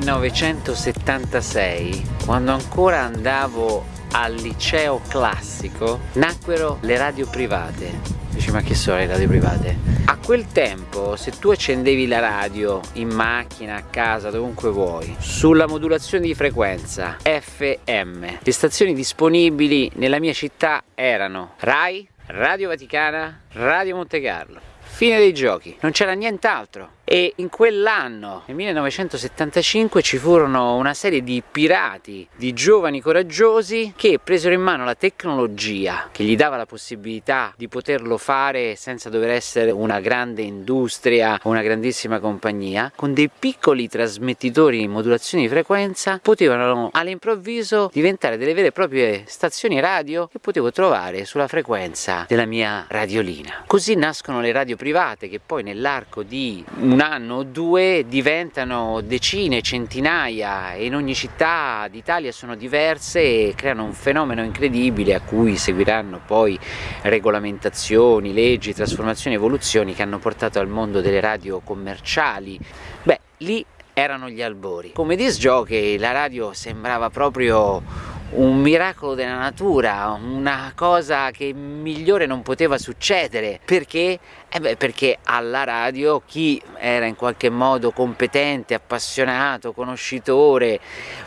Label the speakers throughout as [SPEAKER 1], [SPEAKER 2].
[SPEAKER 1] 1976, quando ancora andavo al liceo classico, nacquero le radio private. Dici ma che sono le radio private? A quel tempo se tu accendevi la radio in macchina, a casa, dovunque vuoi, sulla modulazione di frequenza FM, le stazioni disponibili nella mia città erano RAI, Radio Vaticana, Radio Monte Carlo. Fine dei giochi, non c'era nient'altro e in quell'anno, nel 1975, ci furono una serie di pirati, di giovani coraggiosi che presero in mano la tecnologia che gli dava la possibilità di poterlo fare senza dover essere una grande industria o una grandissima compagnia, con dei piccoli trasmettitori in modulazione di frequenza potevano all'improvviso diventare delle vere e proprie stazioni radio che potevo trovare sulla frequenza della mia radiolina. Così nascono le radio private che poi nell'arco di un anno o due diventano decine, centinaia e in ogni città d'Italia sono diverse e creano un fenomeno incredibile a cui seguiranno poi regolamentazioni, leggi, trasformazioni, evoluzioni che hanno portato al mondo delle radio commerciali. Beh, lì erano gli albori. Come disc jockey la radio sembrava proprio un miracolo della natura, una cosa che migliore non poteva succedere, perché? Eh beh, perché alla radio chi era in qualche modo competente, appassionato, conoscitore,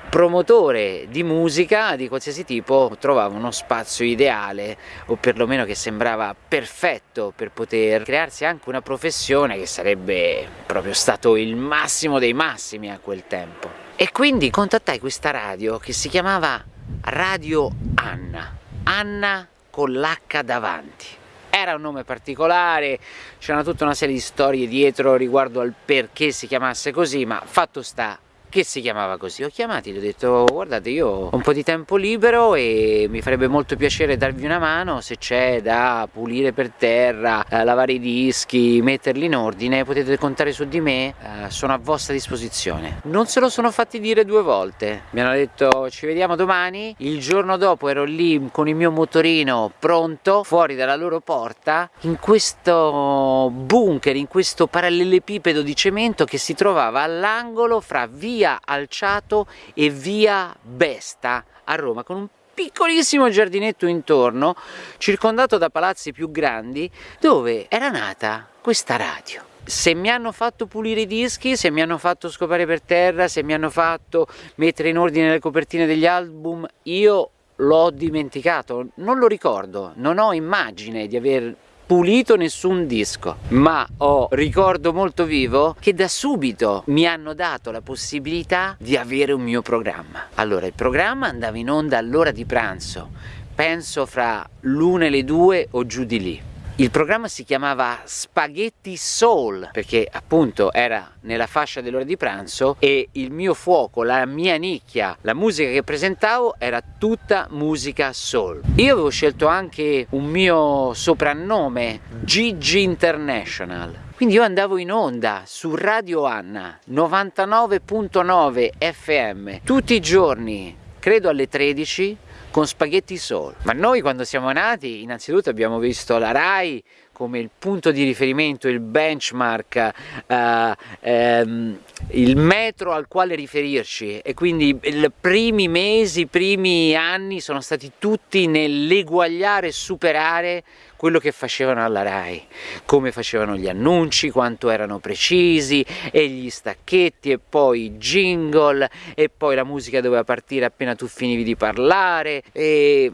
[SPEAKER 1] promotore di musica di qualsiasi tipo trovava uno spazio ideale o perlomeno che sembrava perfetto per poter crearsi anche una professione che sarebbe proprio stato il massimo dei massimi a quel tempo. E quindi contattai questa radio che si chiamava Radio Anna, Anna con l'H davanti. Era un nome particolare, c'era tutta una serie di storie dietro riguardo al perché si chiamasse così, ma fatto sta che si chiamava così. Ho chiamati, gli ho detto guardate io ho un po' di tempo libero e mi farebbe molto piacere darvi una mano se c'è da pulire per terra, eh, lavare i dischi, metterli in ordine, potete contare su di me, eh, sono a vostra disposizione. Non se lo sono fatti dire due volte, mi hanno detto ci vediamo domani, il giorno dopo ero lì con il mio motorino pronto fuori dalla loro porta in questo bunker, in questo parallelepipedo di cemento che si trovava all'angolo fra via via Alciato e via Besta a Roma con un piccolissimo giardinetto intorno circondato da palazzi più grandi dove era nata questa radio. Se mi hanno fatto pulire i dischi, se mi hanno fatto scopare per terra, se mi hanno fatto mettere in ordine le copertine degli album, io l'ho dimenticato, non lo ricordo, non ho immagine di aver pulito nessun disco ma ho ricordo molto vivo che da subito mi hanno dato la possibilità di avere un mio programma. Allora il programma andava in onda all'ora di pranzo penso fra l'una e le due o giù di lì il programma si chiamava Spaghetti Soul perché appunto era nella fascia dell'ora di pranzo e il mio fuoco, la mia nicchia, la musica che presentavo era tutta musica soul. Io avevo scelto anche un mio soprannome, Gigi International. Quindi io andavo in onda su Radio Anna 99.9 FM tutti i giorni, credo alle 13 con spaghetti soul. Ma noi quando siamo nati innanzitutto abbiamo visto la RAI come il punto di riferimento, il benchmark, uh, um, il metro al quale riferirci. E quindi i primi mesi, i primi anni sono stati tutti nell'eguagliare e superare quello che facevano alla RAI, come facevano gli annunci, quanto erano precisi e gli stacchetti e poi i jingle e poi la musica doveva partire appena tu finivi di parlare e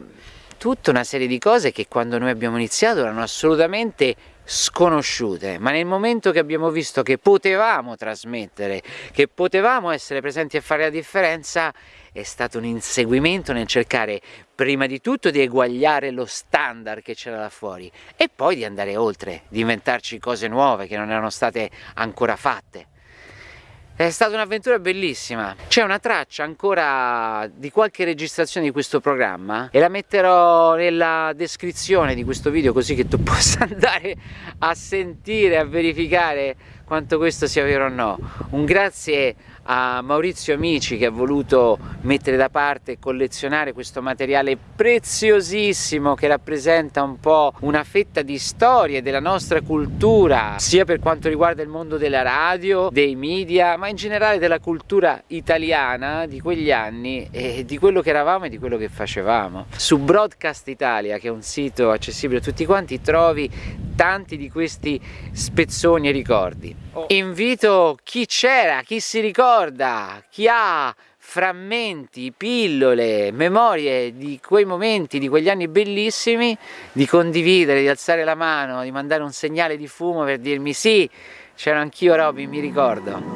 [SPEAKER 1] tutta una serie di cose che quando noi abbiamo iniziato erano assolutamente sconosciute, ma nel momento che abbiamo visto che potevamo trasmettere, che potevamo essere presenti a fare la differenza, è stato un inseguimento nel cercare prima di tutto di eguagliare lo standard che c'era là fuori e poi di andare oltre, di inventarci cose nuove che non erano state ancora fatte. È stata un'avventura bellissima, c'è una traccia ancora di qualche registrazione di questo programma e la metterò nella descrizione di questo video così che tu possa andare a sentire, a verificare quanto questo sia vero o no. Un grazie a Maurizio Amici che ha voluto mettere da parte e collezionare questo materiale preziosissimo che rappresenta un po' una fetta di storia della nostra cultura sia per quanto riguarda il mondo della radio, dei media ma in generale della cultura italiana di quegli anni e di quello che eravamo e di quello che facevamo. Su Broadcast Italia che è un sito accessibile a tutti quanti trovi tanti di questi spezzoni e ricordi. Invito chi c'era, chi si ricorda, chi ha frammenti, pillole, memorie di quei momenti, di quegli anni bellissimi, di condividere, di alzare la mano, di mandare un segnale di fumo per dirmi sì, c'ero anch'io Robby, mi ricordo.